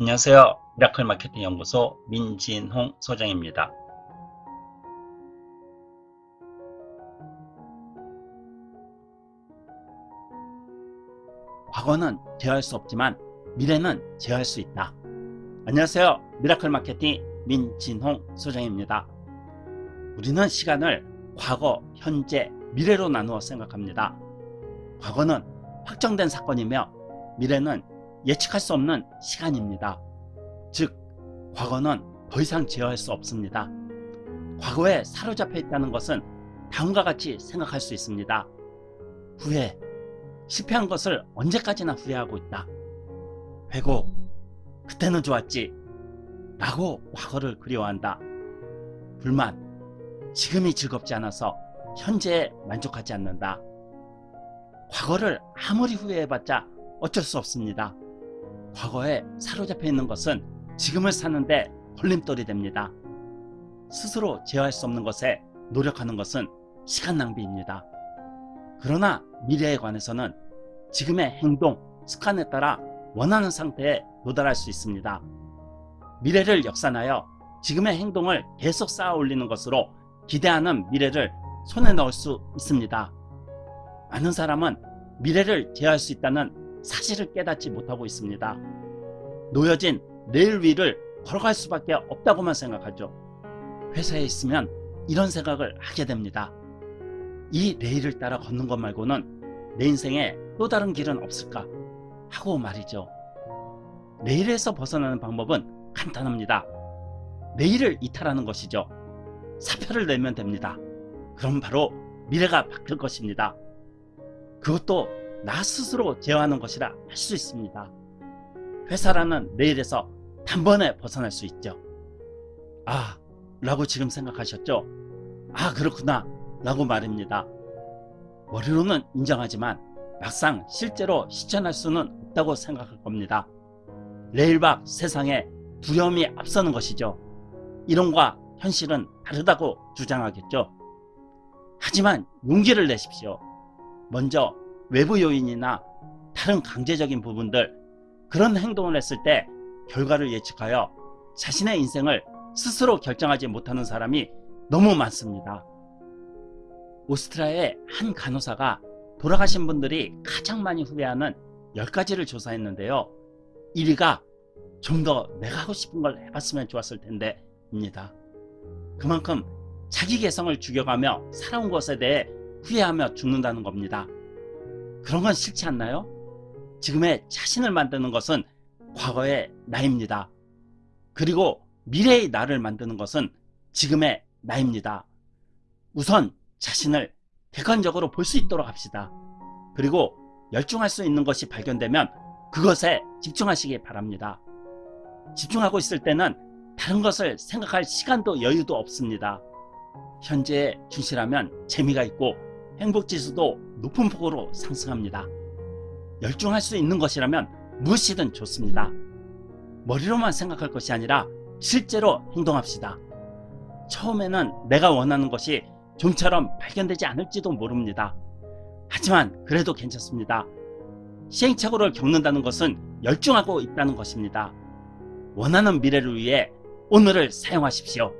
안녕하세요. 미라클 마케팅 연구소 민진홍 소장입니다. 과거는 제어할 수 없지만 미래는 제어할 수 있다. 안녕하세요. 미라클 마케팅 민진홍 소장입니다. 우리는 시간을 과거, 현재, 미래로 나누어 생각합니다. 과거는 확정된 사건이며 미래는 예측할 수 없는 시간입니다. 즉 과거는 더 이상 제어할 수 없습니다. 과거에 사로잡혀 있다는 것은 다음과 같이 생각할 수 있습니다. 후회, 실패한 것을 언제까지나 후회하고 있다. 회고, 그때는 좋았지 라고 과거를 그리워한다. 불만, 지금이 즐겁지 않아서 현재에 만족하지 않는다. 과거를 아무리 후회해봤자 어쩔 수 없습니다. 과거에 사로잡혀 있는 것은 지금을 사는데 걸림돌이 됩니다. 스스로 제어할 수 없는 것에 노력하는 것은 시간 낭비입니다. 그러나 미래에 관해서는 지금의 행동, 습관에 따라 원하는 상태에 도달할 수 있습니다. 미래를 역산하여 지금의 행동을 계속 쌓아 올리는 것으로 기대하는 미래를 손에 넣을 수 있습니다. 많은 사람은 미래를 제어할 수 있다는 사실을 깨닫지 못하고 있습니다. 놓여진 내일 위를 걸어갈 수밖에 없다고만 생각하죠. 회사에 있으면 이런 생각을 하게 됩니다. 이 내일을 따라 걷는 것 말고는 내 인생에 또 다른 길은 없을까 하고 말이죠. 내일에서 벗어나는 방법은 간단합니다. 내일을 이탈하는 것이죠. 사표를 내면 됩니다. 그럼 바로 미래가 바뀔 것입니다. 그것도 나 스스로 제어하는 것이라 할 수 있습니다. 회사라는 내일에서 단번에 벗어날 수 있죠. 아 라고 지금 생각하셨죠? 아 그렇구나 라고 말입니다. 머리로는 인정하지만 막상 실제로 실천할 수는 없다고 생각할 겁니다. 밖 세상에 두려움이 앞서는 것이죠. 이론과 현실은 다르다고 주장하겠죠. 하지만 용기를 내십시오. 먼저 외부 요인이나 다른 강제적인 부분들 그런 행동을 했을 때 결과를 예측하여 자신의 인생을 스스로 결정하지 못하는 사람이 너무 많습니다. 오스트리아의 한 간호사가 돌아가신 분들이 가장 많이 후회하는 10가지를 조사했는데요. 1위가 좀 더 내가 하고 싶은 걸 해봤으면 좋았을 텐데 입니다. 그만큼 자기 개성을 죽여가며 살아온 것에 대해 후회하며 죽는다는 겁니다. 그런 건 싫지 않나요? 지금의 자신을 만드는 것은 과거의 나입니다. 그리고 미래의 나를 만드는 것은 지금의 나입니다. 우선 자신을 객관적으로 볼 수 있도록 합시다. 그리고 열중할 수 있는 것이 발견되면 그것에 집중하시기 바랍니다. 집중하고 있을 때는 다른 것을 생각할 시간도 여유도 없습니다. 현재에 충실하면 재미가 있고 행복지수도 높은 폭으로 상승합니다. 열중할 수 있는 것이라면 무엇이든 좋습니다. 머리로만 생각할 것이 아니라 실제로 행동합시다. 처음에는 내가 원하는 것이 좀처럼 발견되지 않을지도 모릅니다. 하지만 그래도 괜찮습니다. 시행착오를 겪는다는 것은 열중하고 있다는 것입니다. 원하는 미래를 위해 오늘을 사용하십시오.